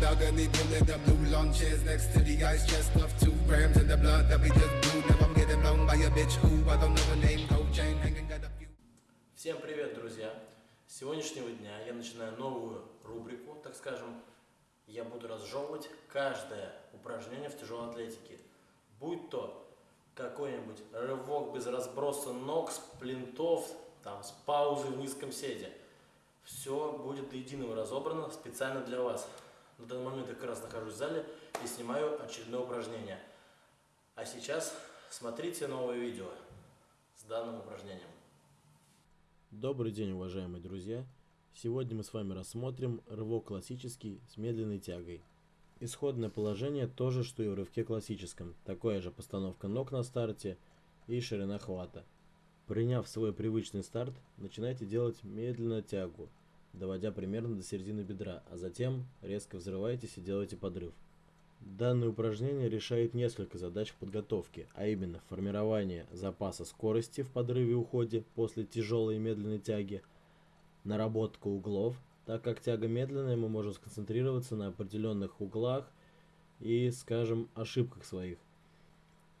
balcony, pulling the blue lawn chairs next to the ice chest of two grams in the blood that we just blew. Now I'm getting blown by a bitch who I don't know her name. Gold chain hanging, got a few. Всем привет, друзья! С сегодняшнего дня я начинаю новую рубрику, так скажем. Я буду разжевывать каждое упражнение в тяжелой атлетике. Будь то какой-нибудь рывок без разброса ног, с плинтов, там, с паузы в низком седе. Все будет до единого разобрано специально для вас. На данный момент я как раз нахожусь в зале и снимаю очередное упражнение. А сейчас смотрите новое видео с данным упражнением. Добрый день, уважаемые друзья! Сегодня мы с вами рассмотрим рывок классический с медленной тягой. Исходное положение то же, что и в рывке классическом. Такая же постановка ног на старте и ширина хвата. Приняв свой привычный старт, начинайте делать медленно тягу, доводя примерно до середины бедра, а затем резко взрывайтесь и делайте подрыв. Данное упражнение решает несколько задач в подготовке, а именно формирование запаса скорости в подрыве и уходе после тяжелой и медленной тяги, наработка углов, так как тяга медленная, мы можем сконцентрироваться на определенных углах и, скажем, ошибках своих.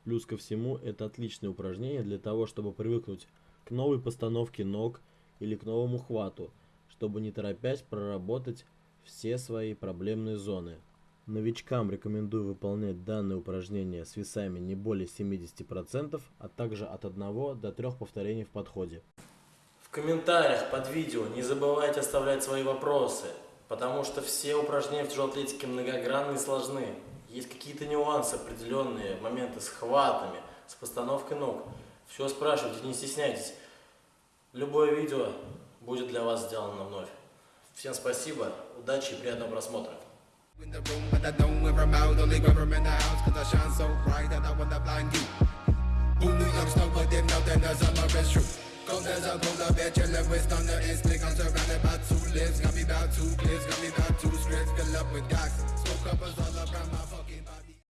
Плюс ко всему, это отличное упражнение для того, чтобы привыкнуть к новой постановке ног или к новому хвату, чтобы не торопясь проработать все свои проблемные зоны. Новичкам рекомендую выполнять данное упражнение с весами не более 70%, а также от 1 до 3 повторений в подходе. В комментариях под видео не забывайте оставлять свои вопросы, потому что все упражнения в тяжелой атлетике многогранны и сложны. Есть какие-то нюансы, определенные моменты с хватами, с постановкой ног. Все спрашивайте, не стесняйтесь. Любое видео будет для вас сделано вновь. Всем спасибо, удачи и приятного просмотра. The the cause the as a polar bear, chillin' with thunder and slick. I'm surrounded by two lives, got me about two clips, got me about two scripts. Fill up with God